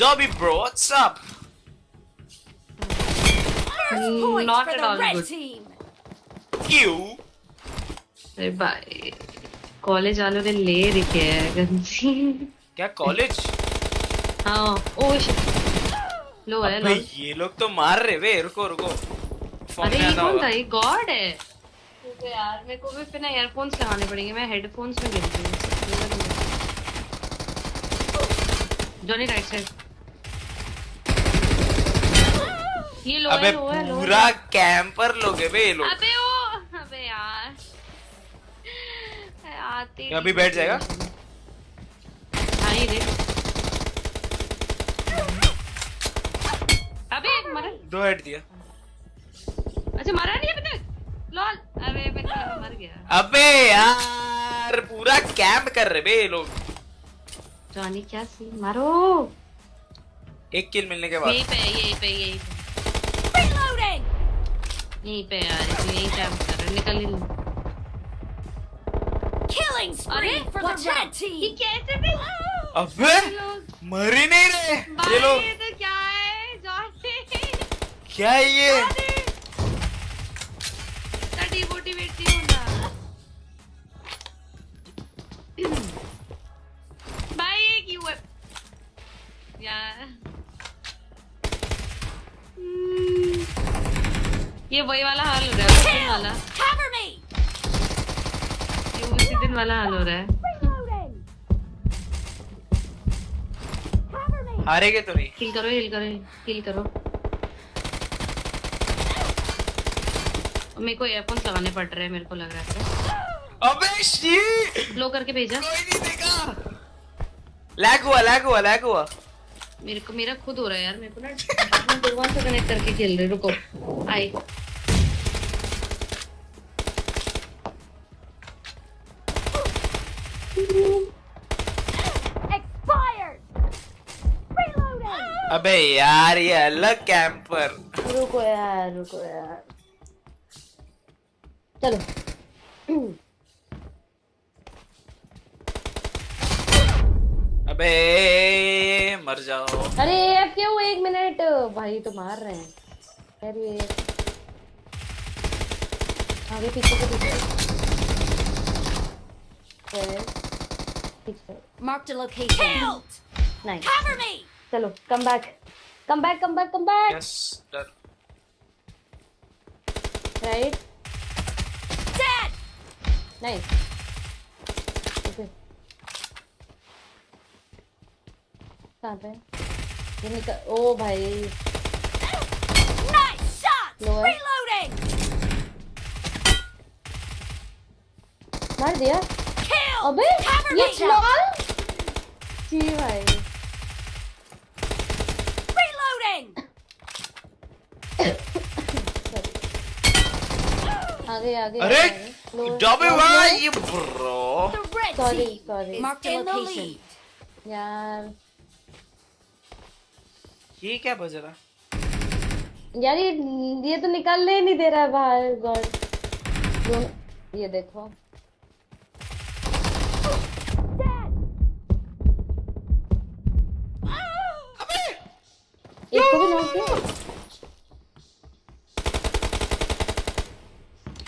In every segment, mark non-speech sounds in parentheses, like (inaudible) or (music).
Dobby bro, what's up? First point Not for the red good. team. You? अरे भाई college वालों ने ले रखे है गंजी। क्या कॉलेज हाँ ओ लो है अबे लो। ये लोग तो मार रहे वे रुको रुको। अरे ये कौन था ये गॉड है। तो यार मेरे को भी फिर ना ईयरफोन्स लगाने पड़ेंगे मैं हेडफोन्स में गिर हूँ। जॉनी राइट साइड ये लो अबे लो पूरा कैंपर लोग बे ये लोग। अबे ओ अबे यार। आते ही अभी बैठ जाएगा? हाँ ये देख अबे मरा। दो हेड दिया। अच्छा मरा नहीं अभी तक? लॉल। अबे को लगा मर गया। अबे यार पूरा कैंप कर रहे बे ये लोग। जॉनी क्या सी मारो। एक किल मिलने के बाद। यहीं पे यहीं पे यहीं पे. यहीं पे यार इसलिए यहीं कैंप कर रहे निकल ही नहीं। Killing spree अरे, for the red out. ये कैसे भी अबे मर ही नहीं रहे। ये लोग ये तो क्या है? क्या है ये? ये वही वाला हाल हो रहा है उसी दिन वाला। Kill. Cover me. ये उसी दिन वाला हाल हो रहा है। हारेगे तो नहीं। किल करो हिल करो किल करो। मेरे को एयरफोन्स लगाने पड़ रहे हैं मेरे को लग रहा है। अबे शी लो करके भेजा। कोई नहीं देखा। लैग हुआ लैग हुआ लैग हुआ। मेरे को मेरा खुद हो रहा है यार मेरे को ना (laughs) भगवान से कनेक्ट करके खेल रहे रुको। आई अबे यार ये अलग कैंपर रुको यार रुको यार। चलो। अबे मर जाओ। अरे अब क्यों? एक मिनट। भाई तो मार रहे हैं। अरे आगे पीछे के पीछे। पीछे Marked a location. Killed. नहीं Cover me. चलो come back come back come back come back yes डर राइट Dead. नहीं ओके कहाँ पे ये निकल ओ भाई Nice shot. Lower. Reloading. मार दिया Kill. अबे ये लॉल जी भाई। रीलोडिंग (coughs) आगे आगे अरे डबे भाई bro. Sorry sorry mark the location यार। ये क्या बज रहा? यार ये ये तो निकालने ही नहीं दे रहा है बाहर गॉड। ये देखो।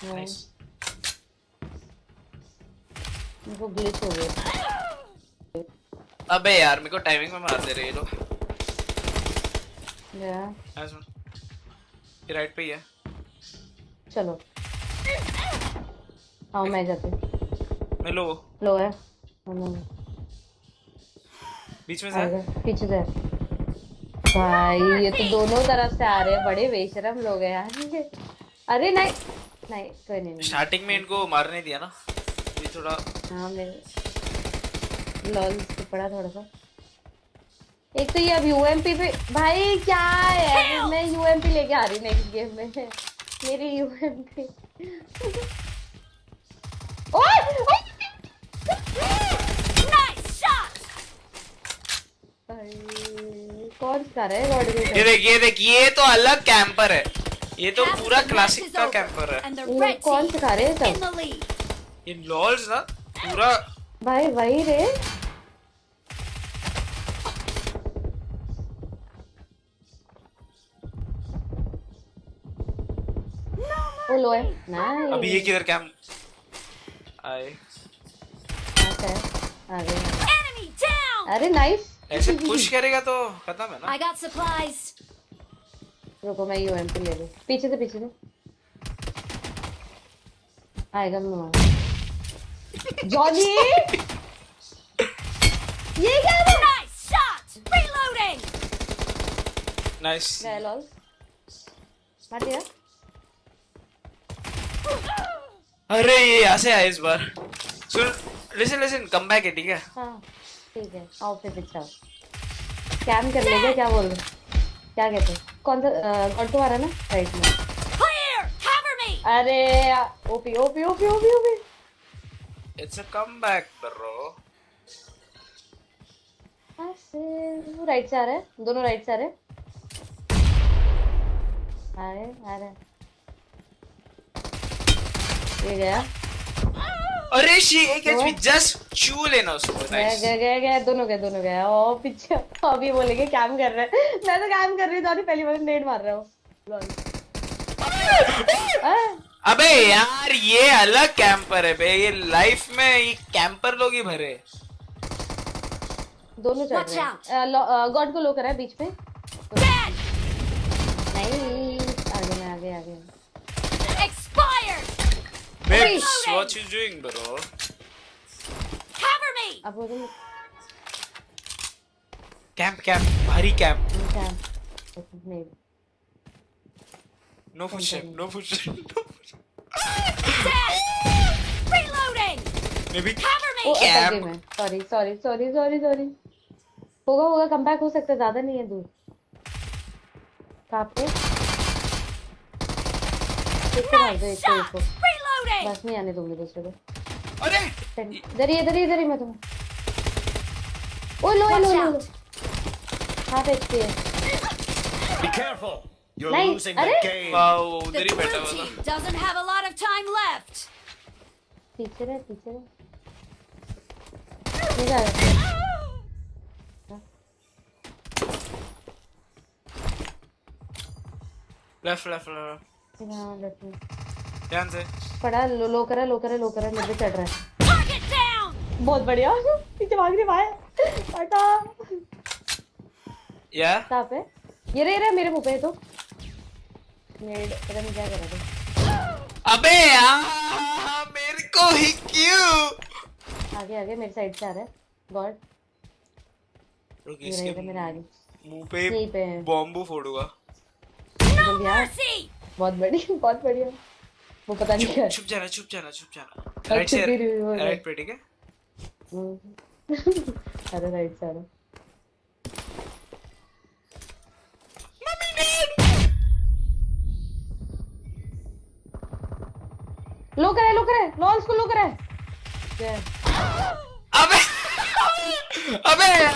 नाइस ग्लिच हो गया। अबे यार मेरे को टाइमिंग में मार दे रहे ये लोग। या नाइस ये राइट पे ही है। चलो। हाँ मैं जाती मैं लो लो है। हाँ, बीच में से पीछे से भाई ये तो दोनों तरफ़ से आ रहे हैं। बड़े बेशरम लोग हैं यार अरे नहीं नहीं कोई नहीं नहीं। स्टार्टिंग में इनको मारने दिया ना। ये थोड़ा हाँ मेरे लॉल पड़ा थोड़ा सा। एक तो ये अब यूएमपी पे भाई क्या है? मैं यूएमपी लेके आ रही नेक्स्ट गेम में। मेरी यूएमपी ओए! Nice shot. भाई। कौन सा रहे? ये देख ये देख ये तो अलग कैंपर है। ये तो पूरा क्लासिक का कैंपर है। कौन सिखा रहे सब? ये लॉल्स ना पूरा भाई वही रे। ओ लो है। नाइस अभी ये किधर कैंप आए। ओके आ गए अरे नाइस ऐसे (laughs) पुश करेगा तो खत्म है ना। I got supplies. रुको मैं यूएमपी ले लूँ। पीछे से पीछे से। आएगा मैं मार जॉनी ये क्या है Nice shot! Reloading! नाइस गए लॉल मार दिया। अरे ये यहाँ से आया इस बार। सुन लिसन लिसन कम बैक है ठीक है? हाँ। ठीक है। आओ फिर पीछे आओ कैम कर लेंगे क्या बोल रहे क्या कहते हैं? कौन सा ऑटो आ रहा है ना? राइट में! अरे OP OP OP OP OP it's a come back bro right से आ रहा है। दोनों राइट से आ रहे हैं। आ रहे आ रहे ये गया। अरे शी एक हुआ? एचपी जस्ट चू लेना उसको गया नाइस गया गया गया दोनों गए दोनों गए। ओ पीछे अभी बोलेंगे कैम कर रहे हैं। मैं तो कैम कर रही हूँ पहली बार नेट मार रहा हूँ। अबे यार ये अलग कैंपर है बे ये लाइफ में ये कैंपर लोग ही भरे दोनों Watch रहे हैं। गॉड को लो करा है बीच में Dead! नहीं आगे में आगे आगे Expired! Reloading. what you doing bro Cover me! अब वो कैंप कैंप भारी कैंप कैम नहीं no push no push Dead! Reloading! Maybe Cover ओ me! अटक गई कैंप मैं sorry sorry sorry sorry sorry होगा होगा कम बैक हो सकता है ज़्यादा नहीं है दूर कहाँ पे को दो को! को Reloading! बस नहीं आने दूँगी दूसरे को अरे इधर ही इधर ही इधर ही मैं तुम्हें ओ लो लो लो. हाफ़ एचपी है Be careful. You're Nice. losing the अरे? game. वाओ The उधर ही बैठा blue हुआ team था doesn't have a lot of time left. पीछे रहे पीछे रहे नहीं जा रहा लेफ़्ट लेफ़्ट लेफ़्ट लेफ़्ट ध्यान से। पड़ा लो लो करा लो करा लो करा मेरे चढ़ रहा है। बहुत बढ़िया। पीछे भाग रही भाई। हटा। या? कहाँ पे ये रे रे मेरे मुँह पे तो। मेड पता नहीं क्या कर रहा था अबे यार मेरे को ही क्यों? आगे आगे मेरे साइड से आ रहा है। गॉड। रुक रहा इसके मेरा आगे। मुँह पे बॉम्बू फोड़ूँगा! बहुत बढ़िया बहुत बढ़िया। वो पता नहीं क्या है। छुप जाना छुप जाना छुप जाना राइट से। राइट पे ठीक है। (laughs) अरे राइट से है लो करे लो करे लॉन्स को लो करे अबे अबे यार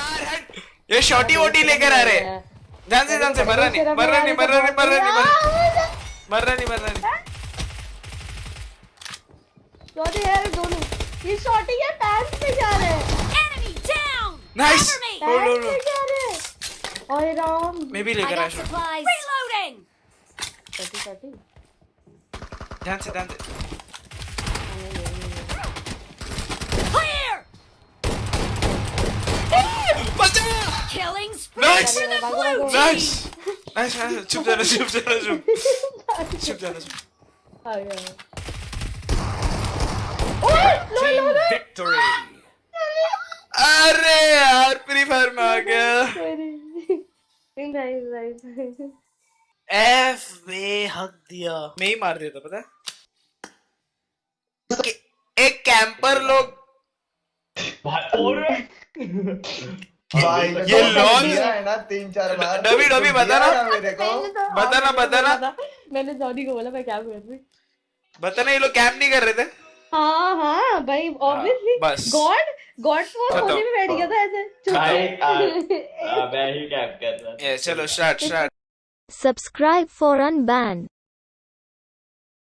ये शॉटी वोटी लेकर आ रहे। हैं। ध्यान से ध्यान से मर रहा नहीं मर रहा नहीं मर रहा नहीं मर रहा नहीं मर रहा नहीं मर रहा नहीं। शॉटी है दोनों ये शॉटी है पैंट पे जा रहे हैं Enemy down! Nice. Cover me! Oh, no, pant no. पे जा रहे हैं ओए राम मैं भी I लेकर आया got shot supplies. Reloading! Shotty shotty ध्यान से ध्यान से Clear! बचा Killing spree Nice. for the Bago, blue bago. team! Nice nice nice चुप जाना चुप जाना चुप (laughs) चुप जाना चुप आ Victory. (laughs) अरे यार फ्री फायर में आ गया। सॉरी नाइस नाइस एफ़ वे हक दिया। मैं ही मार दिया था पता है? एक कैंपर (laughs) लोग। भाई ये लॉन्च है ना तीन चार बार। डबी डबी बता दिया ना ना मेरे को। बता ना बता ना मैंने जॉनी को बोला मैं क्या कर रही बता ना ये लोग कैंप नहीं कर रहे थे? हाँ हाँ भाई ऑब्वियसली गॉड गॉड वो। होने में बैठ गया था ऐसे। (laughs) आ, मैं ही कैप कर रहा था। चलो start start subscribe for Unban.